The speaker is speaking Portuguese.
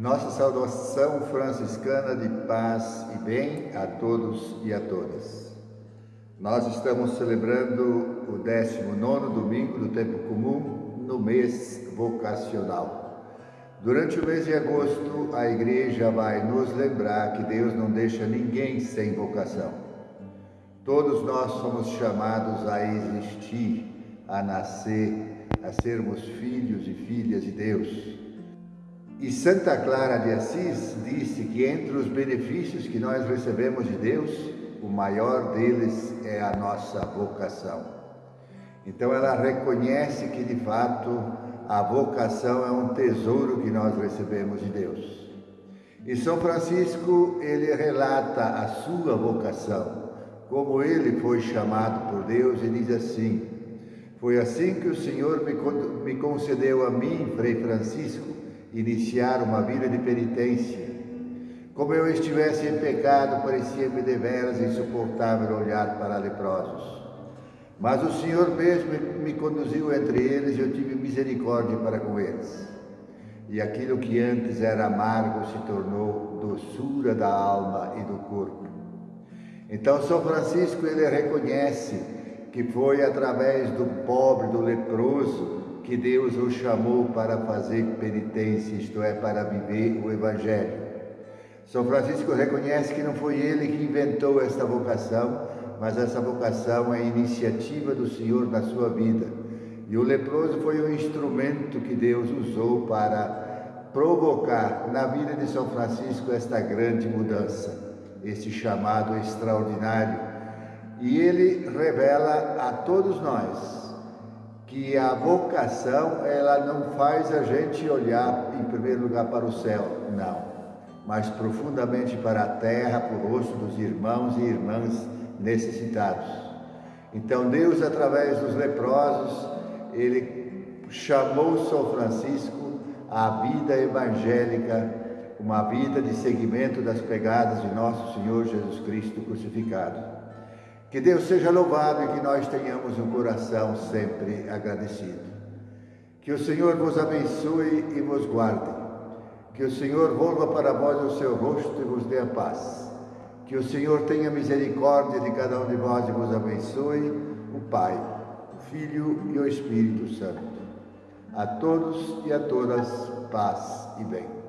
Nossa saudação franciscana de paz e bem a todos e a todas. Nós estamos celebrando o 19 domingo do tempo comum no mês vocacional. Durante o mês de agosto, a igreja vai nos lembrar que Deus não deixa ninguém sem vocação. Todos nós somos chamados a existir, a nascer, a sermos filhos e filhas de Deus. E Santa Clara de Assis disse que entre os benefícios que nós recebemos de Deus, o maior deles é a nossa vocação. Então ela reconhece que de fato a vocação é um tesouro que nós recebemos de Deus. E São Francisco, ele relata a sua vocação, como ele foi chamado por Deus e diz assim: Foi assim que o Senhor me concedeu a mim, Frei Francisco, iniciar uma vida de penitência. Como eu estivesse em pecado, parecia-me deveras insuportável olhar para leprosos. Mas o Senhor mesmo me conduziu entre eles e eu tive misericórdia para com eles. E aquilo que antes era amargo se tornou doçura da alma e do corpo. Então São Francisco ele reconhece que foi através do pobre, do leproso, que Deus o chamou para fazer penitência, isto é, para viver o Evangelho. São Francisco reconhece que não foi ele que inventou esta vocação, mas essa vocação é iniciativa do Senhor na sua vida. E o leproso foi o instrumento que Deus usou para provocar na vida de São Francisco esta grande mudança, este chamado extraordinário. E ele revela a todos nós que a vocação ela não faz a gente olhar em primeiro lugar para o céu, não, mas profundamente para a terra, para o rosto dos irmãos e irmãs necessitados. Então Deus, através dos leprosos, ele chamou São Francisco à vida evangélica, uma vida de seguimento das pegadas de nosso Senhor Jesus Cristo crucificado. Que Deus seja louvado e que nós tenhamos um coração sempre agradecido. Que o Senhor vos abençoe e vos guarde. Que o Senhor volva para vós o seu rosto e vos dê a paz. Que o Senhor tenha misericórdia de cada um de vós e vos abençoe, o Pai, o Filho e o Espírito Santo. A todos e a todas, paz e bem.